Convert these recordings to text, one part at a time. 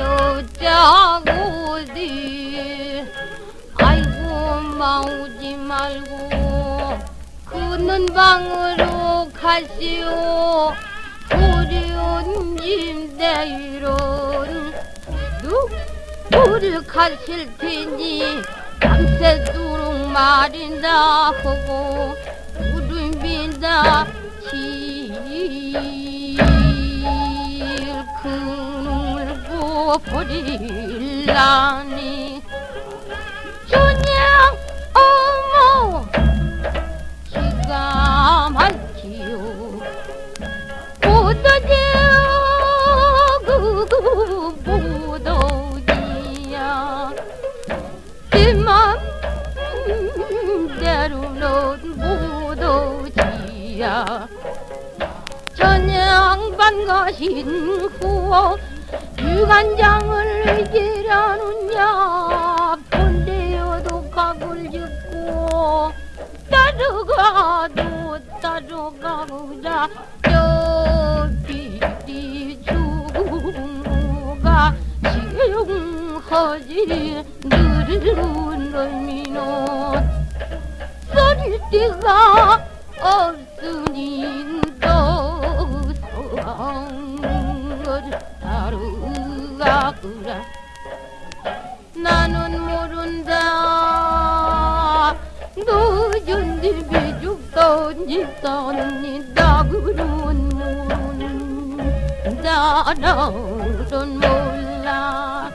저자고 어디 아이고 마오지 말고 그는 방으로 가시오. 고리온 임대이론 누구를 가실 테니? 밤새도록 말인다 하고 울음빈다 지 큰을 버릴라니. 그냥 어머 기가 막히요 못하지요 그거 못오지야 내 맘대로는 못오지야. 전양반 가신 후 유관장을 기라느냐 본대여도 각을 짓고 따라가도 따라가보자. 저 비리 죽음가 시용하지 느르는 의미는 써릴 데가 다루가구라 나는 모른다. 집이 죽던 집사는 나그는 모른다 나는 몰라.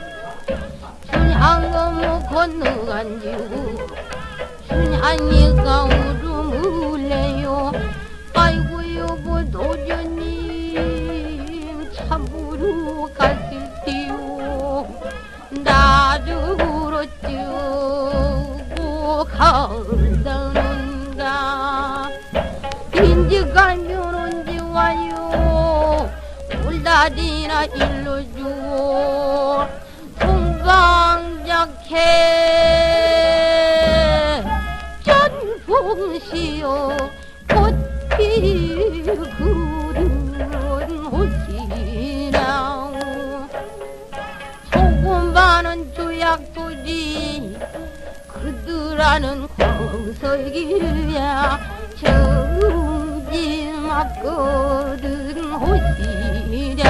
순양어무 건너간 지고 순양이가 울음을래 가다는가 인지 가면 언제 와요. 울다리나 일러주고 송강작해. 전풍시오 꽃피 구른 옷이나오. 소금 많은 조약소리 그들아는 보석이야 정진 앞거든 호시랴